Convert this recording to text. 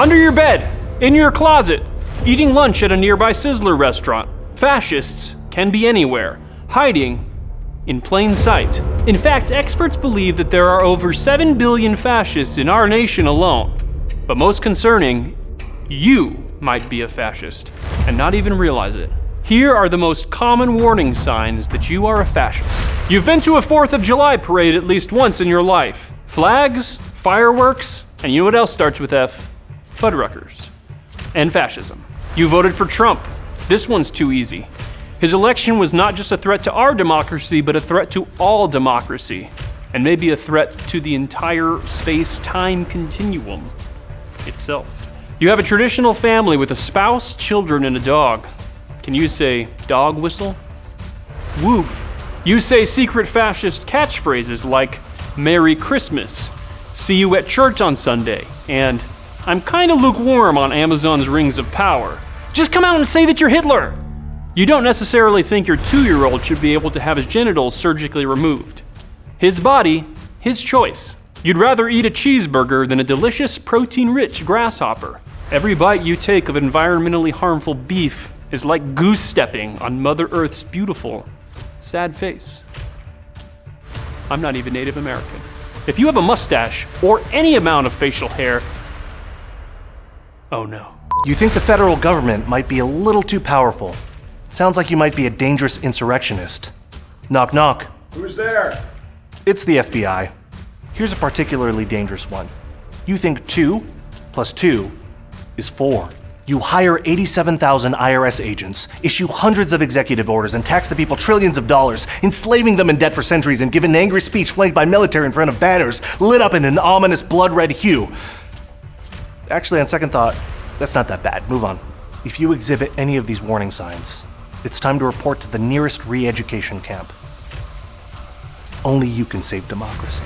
under your bed, in your closet, eating lunch at a nearby Sizzler restaurant. Fascists can be anywhere, hiding in plain sight. In fact, experts believe that there are over 7 billion fascists in our nation alone. But most concerning, you might be a fascist and not even realize it. Here are the most common warning signs that you are a fascist. You've been to a 4th of July parade at least once in your life. Flags, fireworks, and you know what else starts with F? Fuddruckers. And fascism. You voted for Trump. This one's too easy. His election was not just a threat to our democracy, but a threat to all democracy, and maybe a threat to the entire space time continuum itself. You have a traditional family with a spouse, children, and a dog. Can you say dog whistle? Woof. You say secret fascist catchphrases like Merry Christmas, see you at church on Sunday, and I'm kinda lukewarm on Amazon's Rings of Power. Just come out and say that you're Hitler! You don't necessarily think your two year old should be able to have his genitals surgically removed. His body, his choice. You'd rather eat a cheeseburger than a delicious, protein rich grasshopper. Every bite you take of environmentally harmful beef is like goose stepping on Mother Earth's beautiful, sad face. I'm not even Native American. If you have a mustache or any amount of facial hair, oh no. You think the federal government might be a little too powerful. Sounds like you might be a dangerous insurrectionist. Knock knock. Who's there? It's the FBI. Here's a particularly dangerous one. You think 2 plus 2 is 4. You hire 87,000 IRS agents, issue hundreds of executive orders, and tax the people trillions of dollars, enslaving them in debt for centuries, and give an angry speech flanked by military in front of banners lit up in an ominous blood red hue. Actually, on second thought, that's not that bad. Move on. If you exhibit any of these warning signs, it's time to report to the nearest re education camp. Only you can save democracy.